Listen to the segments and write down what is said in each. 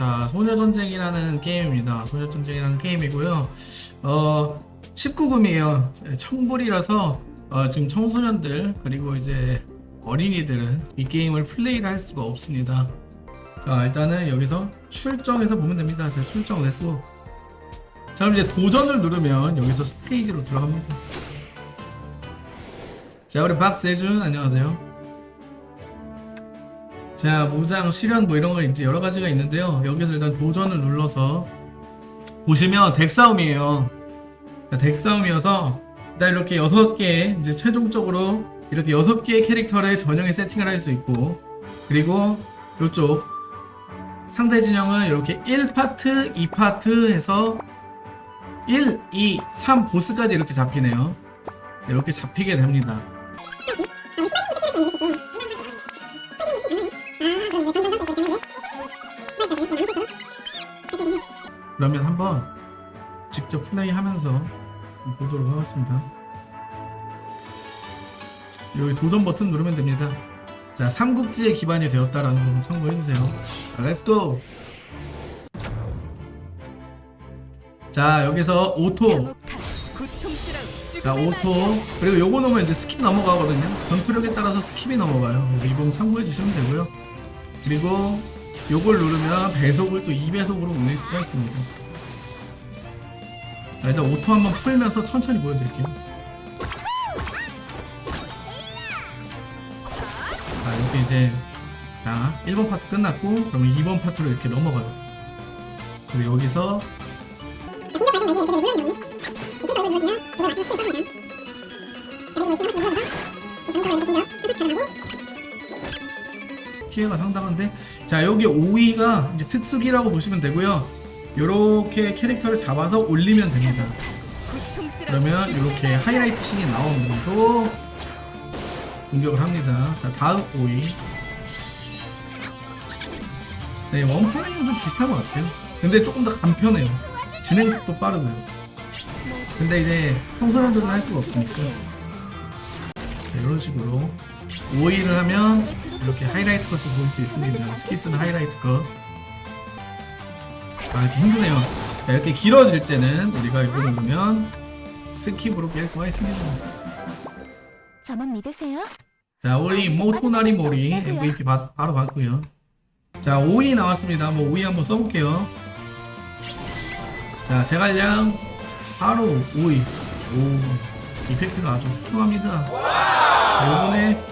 자, 소녀전쟁이라는 게임입니다. 소녀전쟁이라는 게임이고요. 어, 19금이에요. 청불이라서 어, 지금 청소년들 그리고 이제 어린이들은 이 게임을 플레이를 할 수가 없습니다. 자, 일단은 여기서 출정해서 보면 됩니다. 자, 출정 let's go. 자, 그럼 이제 도전을 누르면 여기서 스테이지로 들어갑니다. 자, 우리 박세준 안녕하세요. 자, 무장, 실현 뭐 이런 거 이제 여러 가지가 있는데요. 여기서 일단 도전을 눌러서 보시면 덱 싸움이에요. 자, 덱 싸움이어서 일단 이렇게 여섯 개 이제 최종적으로 이렇게 여섯 개의 캐릭터를 전형에 세팅을 할 수 있고 그리고 이쪽 상대 진영은 이렇게 1파트, 2파트 해서 1, 2, 3 보스까지 이렇게 잡히네요. 이렇게 잡히게 됩니다. 그러면 한번 직접 플레이하면서 보도록 하겠습니다. 여기 도전 버튼 누르면 됩니다. 자, 삼국지에 기반이 되었다라는 거 참고해주세요. 자, let's go! 자, 여기서 auto. 자, auto. 그리고 요거 넣으면 이제 skip 넘어가거든요. 전투력에 따라서 skip이 넘어가요. 그래서 이 부분 참고해주시면 되고요. 그리고 요걸 누르면 배속을 또 2배속으로 올릴 수가 있습니다. 자, 일단 auto 한번 풀면서 천천히 보여드릴게요. 자, 이렇게 이제 자, 1번 파트 끝났고 그러면 2번 파트로 이렇게 넘어가요. 그리고 여기서 피해가 상당한데 자 여기 5위가 이제 특수기라고 보시면 되고요. 요렇게 캐릭터를 잡아서 올리면 됩니다. 그러면 이렇게 하이라이트 씬이 나오면서 공격을 합니다. 자 다음 5위. 네좀 비슷한 것 같아요. 근데 조금 더 간편해요. 진행 속도 빠르고요. 근데 이제 청소년들은 할 수가 없으니까. 자, 이런 식으로 오의를 하면 이렇게 하이라이트 cut을 볼 수 있습니다. 스피스는 하이라이트 컷. 아, 이렇게 힘드네요. 자, 이렇게 길어질 때는 우리가 이거 누르면 skip으로 깰 수가 있습니다. 저만 믿으세요? 자, 우리 모토나리 모리 MVP 바, 바로 받고요. 자, 오의 나왔습니다. 뭐 오의 한번 써볼게요. 자, 제갈량 바로 오의. 오, 이펙트가 아주 훌륭합니다. 자, 요번에 자,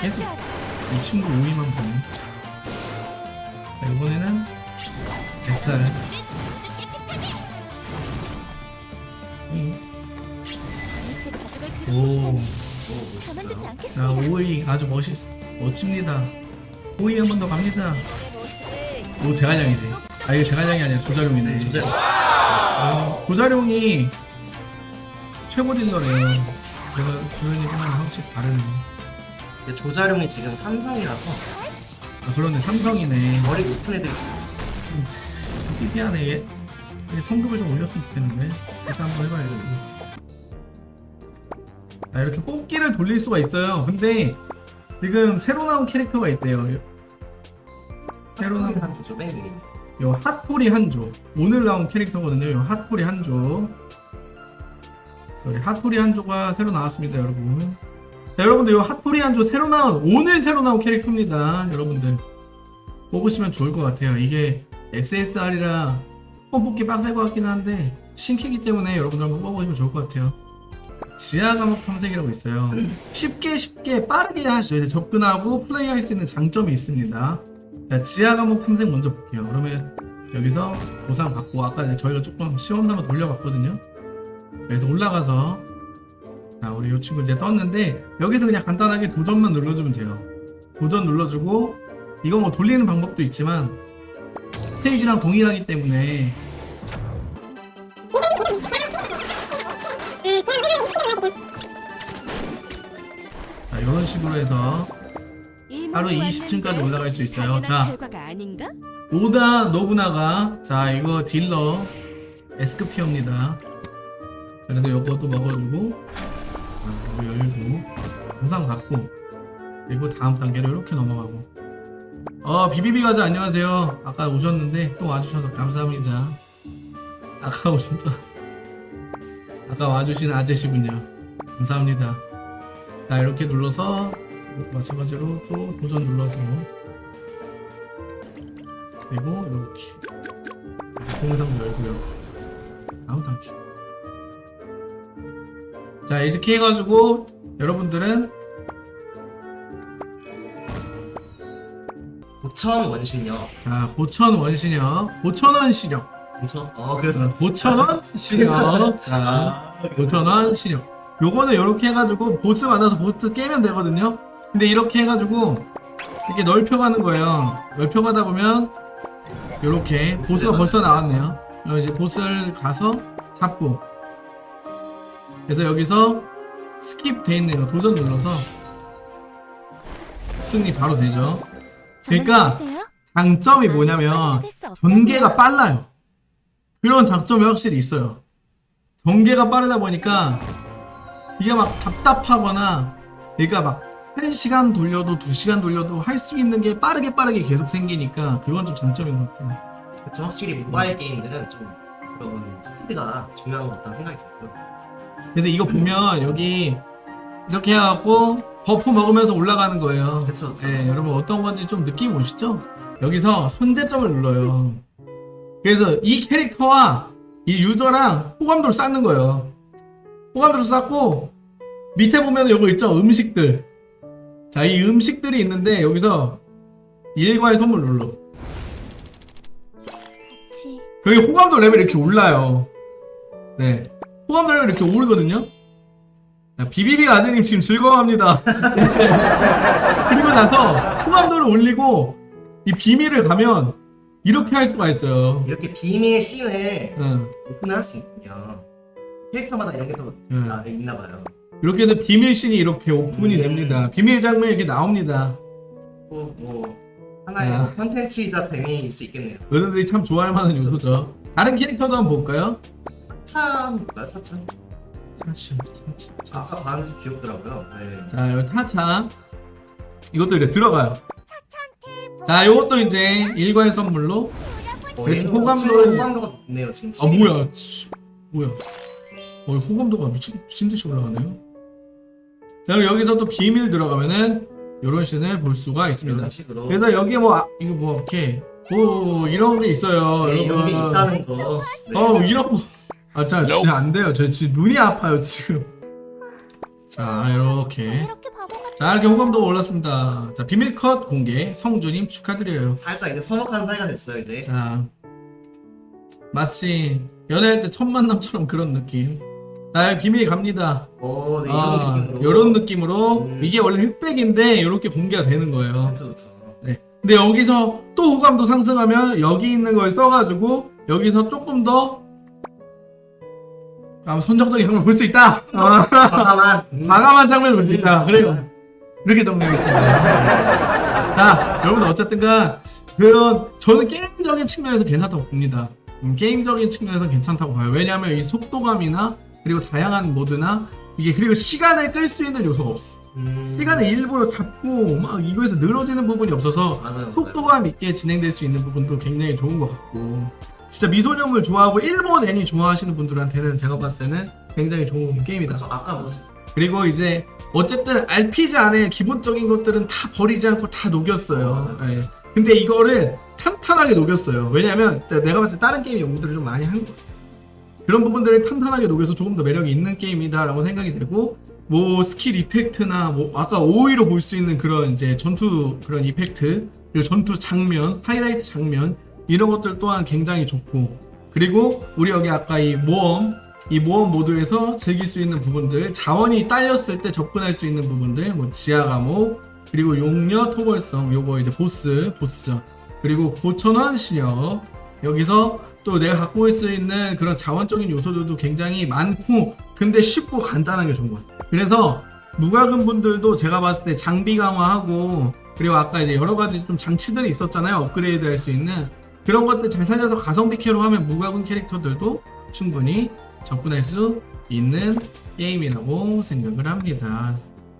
계속 이 친구 5위만 보네. 자, 이번에는 뱃살. 음. 오. 자. 5위 아주 멋있, 멋집니다. 5위 한 번 더 갑니다. 오, 제갈량이지. 아, 이거 제갈량이 아니라 조자룡이네. 조자룡. 어, 조자룡이 최고 딜러래요. 제가 그런 얘기만 확실히 다르네. 근데 조자룡이 지금 삼성이라서 아, 그러네. 삼성이네. 머리 높은 애들 띠띠하네. 얘. 얘 성급을 좀 올렸으면 좋겠는데. 일단 한번 해봐야겠네. 자, 이렇게 뽑기를 돌릴 수가 있어요. 근데 지금 새로 나온 캐릭터가 있대요. 새로 나온 한조죠 맨 위에. 요 핫토리 한조 오늘 나온 캐릭터거든요 요 핫토리 한조 저희 핫토리 한조가 새로 나왔습니다 여러분 자 여러분들 요 핫토리 한조 새로 나온 오늘 새로 나온 캐릭터입니다. 여러분들. 뽑으시면 좋을 것 같아요. 이게 SSR이라 뽑기 빡셀 것 같기는 한데 신캐기 때문에 여러분들 한번 뽑아보시면 좋을 것 같아요. 지하 감옥 탐색이라고 있어요. 쉽게 쉽게 빠르게 하시죠. 접근하고 플레이할 수 있는 장점이 있습니다. 자, 지하 과목 탐색 먼저 볼게요. 그러면 여기서 보상 받고 아까 저희가 조금 시험 삼아 돌려봤거든요. 그래서 올라가서 자, 우리 이 친구 이제 떴는데 여기서 그냥 간단하게 도전만 눌러주면 돼요. 도전 눌러주고 이거 뭐 돌리는 방법도 있지만 스테이지랑 동일하기 때문에 자, 이런 식으로 해서 하루 20층까지 올라갈 수 있어요. 자. 오다 노부나가 자 이거 딜러 S급 티어입니다 그래서 이것도 먹어주고 자, 이거 열고 보상 받고 그리고 다음 단계로 이렇게 넘어가고. 어 비비비 가자 안녕하세요. 아까 오셨는데 또 와주셔서 감사합니다. 아까 오셨던 아까 와주신 아저씨군요. 감사합니다. 자 이렇게 눌러서 마찬가지로 또 도전 눌러서 그리고 이렇게 동영상도 열고요. 다음 단계 자 이렇게 해가지고 여러분들은 9천 원신력. 자 고천 원신형 고천원 신형 그쵸? 어, 그래서. 고천원 신형 자 고천원 신형 요거는 이렇게 해가지고 보스 만나서 보스 깨면 되거든요. 근데 이렇게 해가지고 이렇게 넓혀가는 거예요. 넓혀가다 보면 이렇게 보스가 벌써 나왔네요. 어, 이제 보스를 가서 잡고 그래서 여기서 skip 돼 있네요 도전 눌러서 승리 바로 되죠 그러니까? 장점이 뭐냐면? 전개가 빨라요. 그런 장점이 확실히 있어요. 전개가 빠르다 보니까 이게 막 답답하거나 그러니까 막 1시간 돌려도 2시간 돌려도 할 수 있는 게 빠르게 빠르게 계속 생기니까 그건 좀 장점인 것 같아요. 그쵸? 확실히 모바일 게임들은 좀 그런 스피드가 중요한 것 같다는 생각이 들고요. 그래서 이거 보면 여기 이렇게 해갖고 buff 먹으면서 올라가는 거예요. 그쵸, 그쵸. 네, 여러분 어떤 건지 좀 느낌 오시죠? 여기서 손재점을 눌러요. 그래서 이 캐릭터와 이 유저랑 호감도를 쌓는 거예요. 호감도를 쌓고 밑에 보면 요거 있죠? 음식들. 자, 이 음식들이 있는데 여기서 일과의 선물 눌러. 여기 호감도 레벨이 이렇게 올라요. 네. 레벨이 이렇게 오르거든요. 자, 비비비 아재님 지금 즐거워합니다. 그리고 나서 호감도를 올리고 이 비밀을 가면 이렇게 할 수가 있어요. 이렇게 비밀 씬을 응. 오픈을 할 수 있군요. 캐릭터마다 이런 게또 응. 아, 있나 봐요. 이렇게 해서 비밀신이 이렇게 오픈이 음. 됩니다. 비밀 장면이 이렇게 나옵니다. 또뭐 하나의 아. 뭐 컨텐츠이자 재미일 수 있겠네요. 여러분들이 참 좋아할 만한 요소죠. 다른 캐릭터도 한번 볼까요? 차차 볼까요? 차차. 사실, 사실, 아까 좀 귀엽더라고요. 네. 자, 여기 타차. 이것도 이제 들어가요. 자, 이것도 이제 일과의 선물로. 어, 네, 얘는 호감도- 호감도 호감도가 높네요 지금. 아, 뭐야. 치, 뭐야. 어, 호감도가 미친, 미친 듯이 올라가네요. 자, 여기서 또 비밀 들어가면은 이런 씬을 볼 수가 있습니다. 그래서 여기 뭐, 아, 이거 뭐, 이렇게, 뭐, 이런 게 있어요. 네, 이런 게 여러분. 있다는 거. 네. 어 이런 거. 아, 자, 진짜 안 돼요. 저 지금 눈이 아파요, 지금. 자, 이렇게. 자, 이렇게 호감도가 올랐습니다. 자, 비밀 컷 공개. 성주님 축하드려요. 살짝 이제 서먹한 사이가 됐어요 이제. 자, 마치 연애할 때 첫 만남처럼 그런 느낌. 자, 비밀 갑니다. 어, 네, 이런 아, 느낌으로. 이런 느낌으로. 음. 이게 원래 흑백인데, 이렇게 공개가 되는 거예요. 그렇죠, 그렇죠. 근데 여기서 또 호감도 상승하면 여기 있는 걸 써가지고 여기서 조금 더 아, 선정적인 장면을 볼수 있다. 아, 과감한. 음. 과감한 장면을 볼 수 있다. 그래요. 이렇게 정리하겠습니다. 자, 여러분 어쨌든간 그런 저는 게임적인 측면에서 괜찮다고 봅니다. 음, 게임적인 측면에서 괜찮다고 봐요. 왜냐하면 이 속도감이나 그리고 다양한 모드나 이게 그리고 시간을 끌 수 있는 요소가 없어. 음. 시간을 일부러 잡고 막 이거에서 늘어지는 부분이 없어서 맞아요. 맞아요. 속도감 있게 진행될 수 있는 부분도 굉장히 좋은 것 같고 진짜 미소녀물 좋아하고 일본 애니 좋아하시는 분들한테는 제가 봤을 때는 굉장히 좋은 게임이다 그렇죠. 아까 뭐 그리고 이제 어쨌든 RPG 안에 기본적인 것들은 다 버리지 않고 다 녹였어요 맞아요. 예. 근데 이거를 탄탄하게 녹였어요 왜냐면 내가 봤을 때 다른 게임 연구들을 좀 많이 한 것 같아요 그런 부분들을 탄탄하게 녹여서 조금 더 매력이 있는 게임이다라고 생각이 되고 뭐 스킬 effect나 뭐 아까 오의로 볼 수 있는 그런 이제 전투 그런 effect 그리고 전투 장면 하이라이트 장면 이런 것들 또한 굉장히 좋고 그리고 우리 여기 아까 이 모험 이 모험 모드에서 즐길 수 있는 부분들 자원이 딸렸을 때 접근할 수 있는 부분들 뭐 지하 감옥 그리고 용녀 토벌성 요거 이제 보스 보스전 그리고 고천원 시녀 여기서 또 내가 갖고 있을 수 있는 그런 자원적인 요소들도 굉장히 많고 근데 쉽고 간단하게 좋은 것 같아요. 그래서 무과금 분들도 제가 봤을 때 장비 강화하고 그리고 아까 이제 여러 가지 좀 장치들이 있었잖아요. 업그레이드 할 수 있는 그런 것들 잘 살려서 가성비 캐로 하면 무과금 캐릭터들도 충분히 접근할 수 있는 게임이라고 생각을 합니다